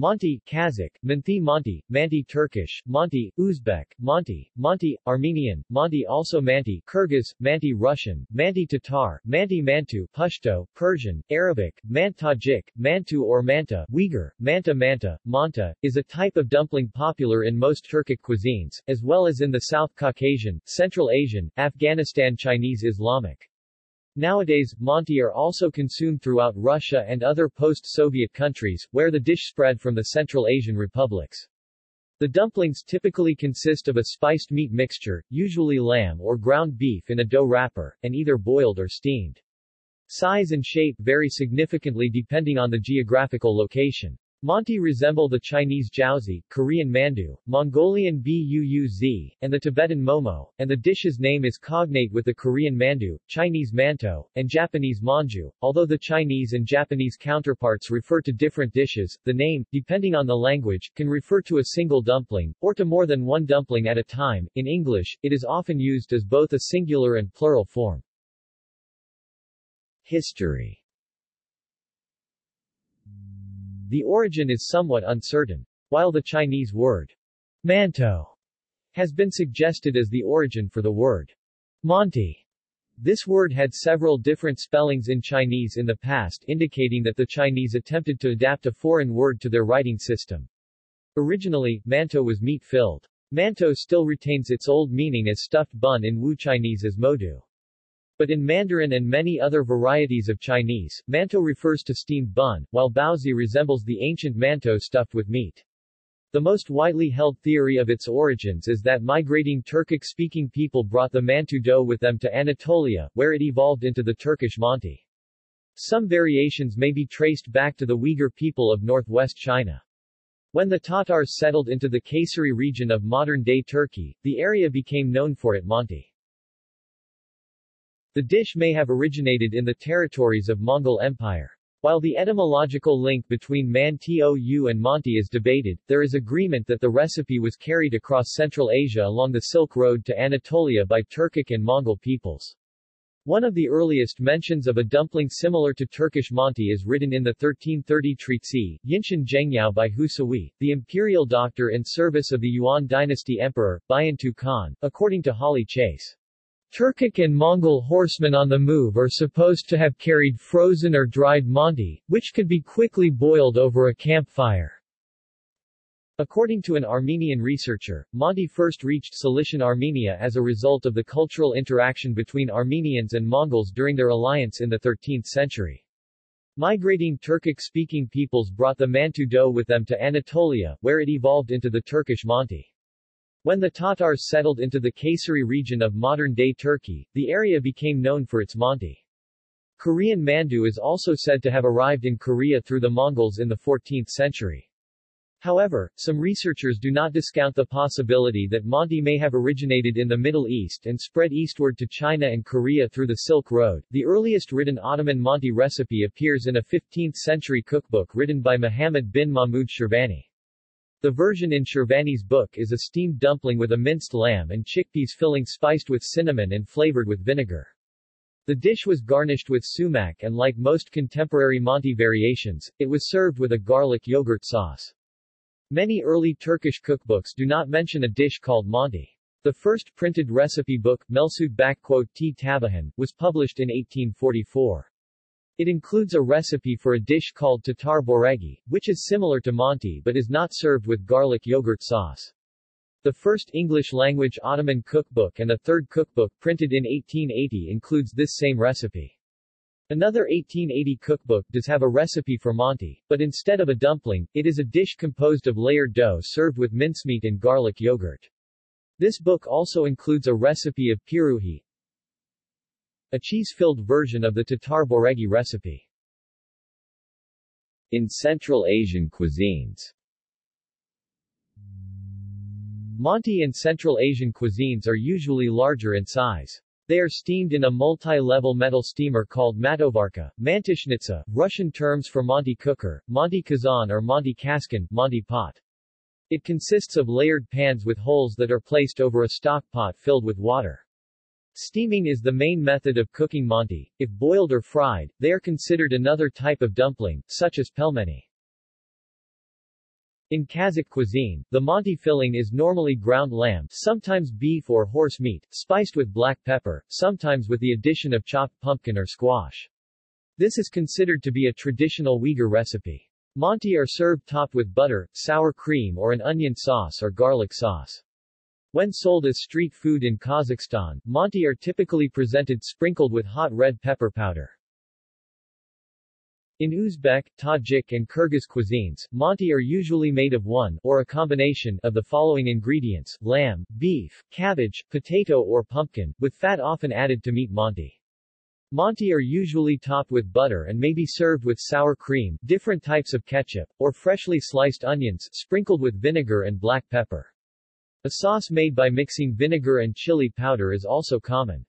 Monty, Kazakh, Manthi Monty, Manti Turkish, Monty, Uzbek, Monty, Monty, Armenian, Monty also Manti, Kyrgyz, Manti Russian, Manti Tatar, Manti Mantu, Pashto, Persian, Arabic, Mant Tajik, Mantu or Manta, Uyghur, Manta Manta, Manta, is a type of dumpling popular in most Turkic cuisines, as well as in the South Caucasian, Central Asian, Afghanistan Chinese Islamic. Nowadays, manti are also consumed throughout Russia and other post-Soviet countries, where the dish spread from the Central Asian republics. The dumplings typically consist of a spiced meat mixture, usually lamb or ground beef in a dough wrapper, and either boiled or steamed. Size and shape vary significantly depending on the geographical location. Manti resemble the Chinese jiaozi, Korean mandu, Mongolian buuz, and the Tibetan momo, and the dish's name is cognate with the Korean mandu, Chinese mantou, and Japanese manju. Although the Chinese and Japanese counterparts refer to different dishes, the name, depending on the language, can refer to a single dumpling, or to more than one dumpling at a time. In English, it is often used as both a singular and plural form. History the origin is somewhat uncertain. While the Chinese word mantou has been suggested as the origin for the word manti, this word had several different spellings in Chinese in the past indicating that the Chinese attempted to adapt a foreign word to their writing system. Originally, mantou was meat-filled. Mantou still retains its old meaning as stuffed bun in Wu Chinese as modu. But in Mandarin and many other varieties of Chinese, mantou refers to steamed bun, while baozi resembles the ancient mantou stuffed with meat. The most widely held theory of its origins is that migrating Turkic-speaking people brought the mantu dough with them to Anatolia, where it evolved into the Turkish manti. Some variations may be traced back to the Uyghur people of northwest China. When the Tatars settled into the Kayseri region of modern-day Turkey, the area became known for it manti. The dish may have originated in the territories of Mongol Empire. While the etymological link between Man-Tou and manti is debated, there is agreement that the recipe was carried across Central Asia along the Silk Road to Anatolia by Turkic and Mongol peoples. One of the earliest mentions of a dumpling similar to Turkish manti is written in the 1330 treatise, Yinshan Zhengyao by Husui, the imperial doctor in service of the Yuan dynasty emperor, Buyantu Khan, according to Holly Chase. Turkic and Mongol horsemen on the move are supposed to have carried frozen or dried manti, which could be quickly boiled over a campfire. According to an Armenian researcher, manti first reached Cilician Armenia as a result of the cultural interaction between Armenians and Mongols during their alliance in the 13th century. Migrating Turkic-speaking peoples brought the Mantu dough with them to Anatolia, where it evolved into the Turkish manti. When the Tatars settled into the Kayseri region of modern-day Turkey, the area became known for its manti. Korean mandu is also said to have arrived in Korea through the Mongols in the 14th century. However, some researchers do not discount the possibility that manti may have originated in the Middle East and spread eastward to China and Korea through the Silk Road. The earliest written Ottoman manti recipe appears in a 15th-century cookbook written by Muhammad bin Mahmud Shirvani. The version in Shirvani's book is a steamed dumpling with a minced lamb and chickpeas filling spiced with cinnamon and flavored with vinegar. The dish was garnished with sumac and like most contemporary manti variations, it was served with a garlic yogurt sauce. Many early Turkish cookbooks do not mention a dish called manti. The first printed recipe book, Melsud T. Tabahan, was published in 1844. It includes a recipe for a dish called tatar boregi, which is similar to manti but is not served with garlic yogurt sauce. The first English-language Ottoman cookbook and a third cookbook printed in 1880 includes this same recipe. Another 1880 cookbook does have a recipe for manti, but instead of a dumpling, it is a dish composed of layered dough served with mincemeat and garlic yogurt. This book also includes a recipe of piruhi, a cheese-filled version of the Tatar boregi recipe. In Central Asian cuisines manti and Central Asian cuisines are usually larger in size. They are steamed in a multi-level metal steamer called mantovarka, mantishnitsa, Russian terms for manti cooker, manti kazan or manti kaskan, manti pot. It consists of layered pans with holes that are placed over a stock pot filled with water. Steaming is the main method of cooking manti. If boiled or fried, they are considered another type of dumpling, such as pelmeni. In Kazakh cuisine, the manti filling is normally ground lamb, sometimes beef or horse meat, spiced with black pepper, sometimes with the addition of chopped pumpkin or squash. This is considered to be a traditional Uyghur recipe. Manti are served topped with butter, sour cream or an onion sauce or garlic sauce. When sold as street food in Kazakhstan, manti are typically presented sprinkled with hot red pepper powder. In Uzbek, Tajik and Kyrgyz cuisines, manti are usually made of one, or a combination, of the following ingredients, lamb, beef, cabbage, potato or pumpkin, with fat often added to meat manti. Manti are usually topped with butter and may be served with sour cream, different types of ketchup, or freshly sliced onions, sprinkled with vinegar and black pepper. A sauce made by mixing vinegar and chili powder is also common.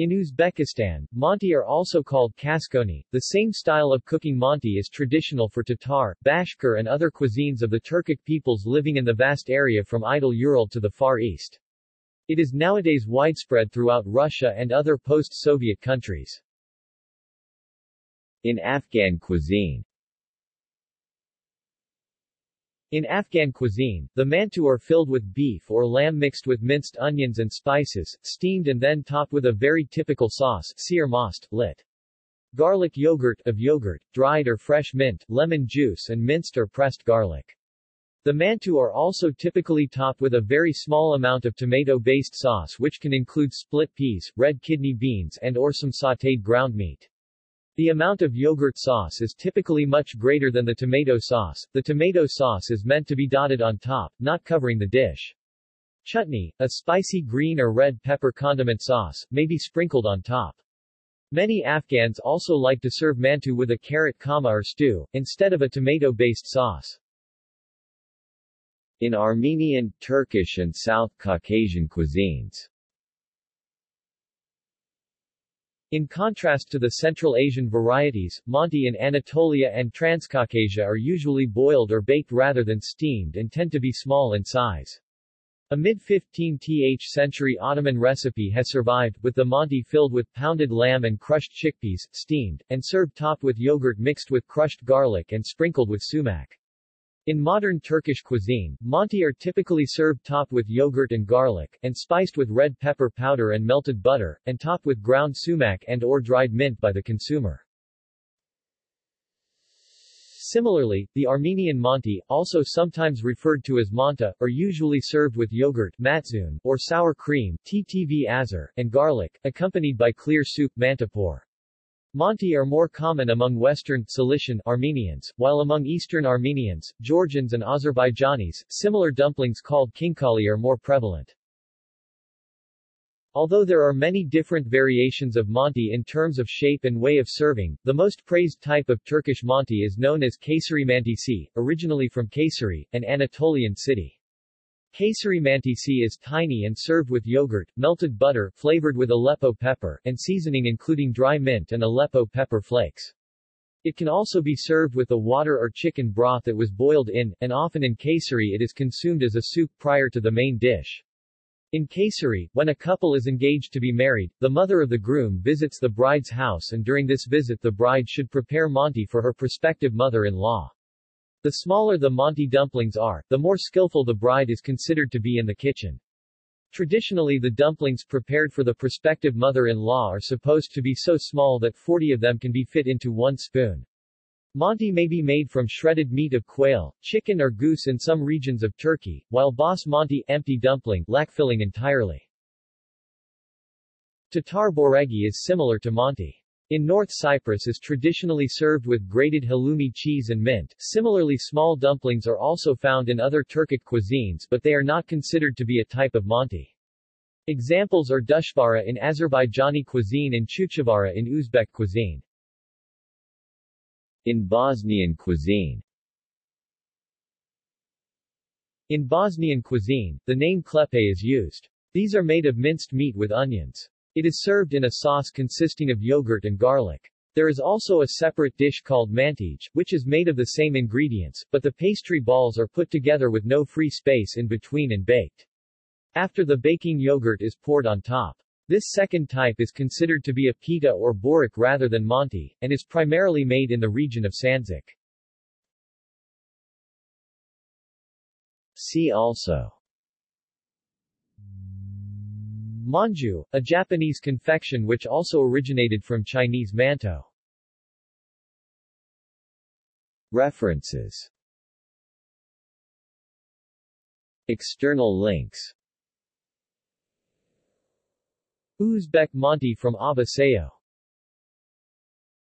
In Uzbekistan, manti are also called kaskoni. The same style of cooking manti is traditional for Tatar, Bashkir and other cuisines of the Turkic peoples living in the vast area from Idel Ural to the Far East. It is nowadays widespread throughout Russia and other post-Soviet countries. In Afghan cuisine in Afghan cuisine, the mantu are filled with beef or lamb mixed with minced onions and spices, steamed and then topped with a very typical sauce, seer most, lit. Garlic yogurt of yogurt, dried or fresh mint, lemon juice and minced or pressed garlic. The mantu are also typically topped with a very small amount of tomato-based sauce which can include split peas, red kidney beans and or some sautéed ground meat. The amount of yogurt sauce is typically much greater than the tomato sauce. The tomato sauce is meant to be dotted on top, not covering the dish. Chutney, a spicy green or red pepper condiment sauce, may be sprinkled on top. Many Afghans also like to serve mantu with a carrot kama or stew, instead of a tomato-based sauce. In Armenian, Turkish and South Caucasian cuisines In contrast to the Central Asian varieties, Manti in Anatolia and Transcaucasia are usually boiled or baked rather than steamed and tend to be small in size. A mid-15th century Ottoman recipe has survived, with the Manti filled with pounded lamb and crushed chickpeas, steamed, and served topped with yogurt mixed with crushed garlic and sprinkled with sumac. In modern Turkish cuisine, manti are typically served topped with yogurt and garlic, and spiced with red pepper powder and melted butter, and topped with ground sumac and or dried mint by the consumer. Similarly, the Armenian manti, also sometimes referred to as manta, are usually served with yogurt matzun, or sour cream ttv azar, and garlic, accompanied by clear soup mantapor. Manti are more common among Western Cilician Armenians, while among Eastern Armenians, Georgians and Azerbaijanis, similar dumplings called khinkali are more prevalent. Although there are many different variations of manti in terms of shape and way of serving, the most praised type of Turkish manti is known as Kayseri mantisi, originally from Kayseri, an Anatolian city. Kayseri mantisi is tiny and served with yogurt, melted butter, flavored with Aleppo pepper, and seasoning including dry mint and Aleppo pepper flakes. It can also be served with the water or chicken broth that was boiled in, and often in Kayseri it is consumed as a soup prior to the main dish. In Kayseri, when a couple is engaged to be married, the mother of the groom visits the bride's house and during this visit the bride should prepare manti for her prospective mother-in-law. The smaller the manti dumplings are, the more skillful the bride is considered to be in the kitchen. Traditionally the dumplings prepared for the prospective mother-in-law are supposed to be so small that 40 of them can be fit into one spoon. Manti may be made from shredded meat of quail, chicken or goose in some regions of Turkey, while basmati empty dumpling lack filling entirely. Tatar boregi is similar to manti. In North Cyprus is traditionally served with grated halloumi cheese and mint. Similarly small dumplings are also found in other Turkic cuisines but they are not considered to be a type of manti. Examples are dushvara in Azerbaijani cuisine and chuchvara in Uzbek cuisine. In Bosnian cuisine In Bosnian cuisine, the name klepe is used. These are made of minced meat with onions. It is served in a sauce consisting of yogurt and garlic. There is also a separate dish called mantij, which is made of the same ingredients, but the pastry balls are put together with no free space in between and baked. After the baking yogurt is poured on top. This second type is considered to be a pita or borik rather than manti, and is primarily made in the region of Sandzak. See also Manju, a Japanese confection which also originated from Chinese mantou. References. External links. Uzbek manti from Aba Sayo